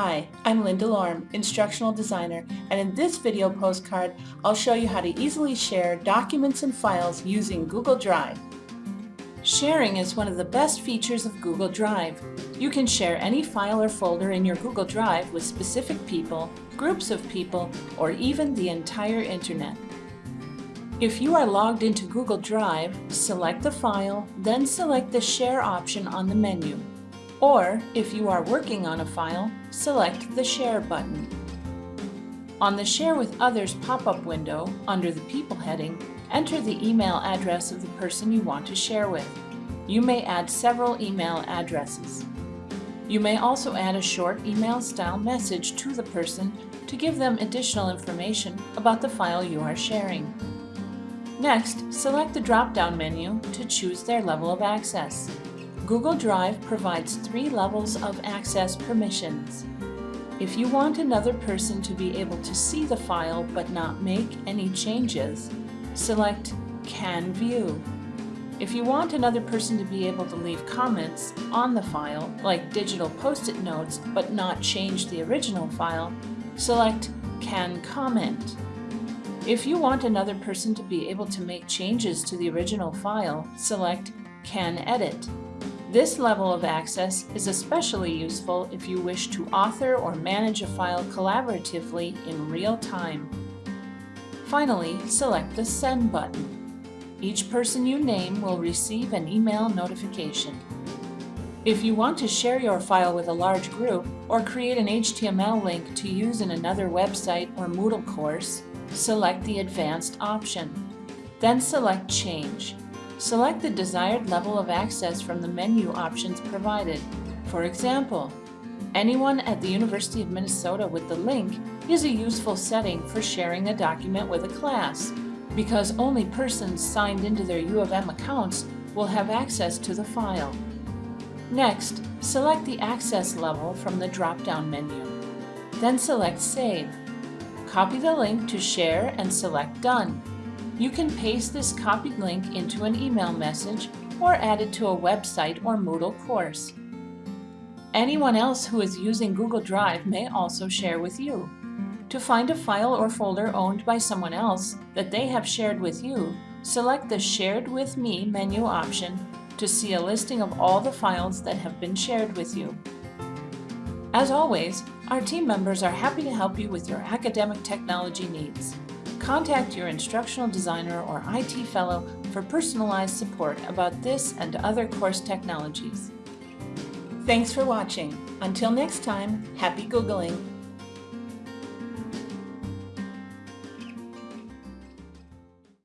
Hi, I'm Linda Lorm, Instructional Designer, and in this video postcard, I'll show you how to easily share documents and files using Google Drive. Sharing is one of the best features of Google Drive. You can share any file or folder in your Google Drive with specific people, groups of people, or even the entire internet. If you are logged into Google Drive, select the file, then select the Share option on the menu. Or, if you are working on a file, select the Share button. On the Share with Others pop-up window, under the People heading, enter the email address of the person you want to share with. You may add several email addresses. You may also add a short email-style message to the person to give them additional information about the file you are sharing. Next, select the drop-down menu to choose their level of access. Google Drive provides three levels of access permissions. If you want another person to be able to see the file but not make any changes, select Can View. If you want another person to be able to leave comments on the file, like digital post-it notes, but not change the original file, select Can Comment. If you want another person to be able to make changes to the original file, select Can Edit. This level of access is especially useful if you wish to author or manage a file collaboratively in real time. Finally, select the Send button. Each person you name will receive an email notification. If you want to share your file with a large group or create an HTML link to use in another website or Moodle course, select the Advanced option. Then select Change. Select the desired level of access from the menu options provided. For example, anyone at the University of Minnesota with the link is a useful setting for sharing a document with a class, because only persons signed into their U of M accounts will have access to the file. Next, select the access level from the drop-down menu. Then select Save. Copy the link to share and select Done. You can paste this copied link into an email message or add it to a website or Moodle course. Anyone else who is using Google Drive may also share with you. To find a file or folder owned by someone else that they have shared with you, select the Shared with Me menu option to see a listing of all the files that have been shared with you. As always, our team members are happy to help you with your academic technology needs contact your instructional designer or IT fellow for personalized support about this and other course technologies. Thanks for watching. Until next time, happy Googling!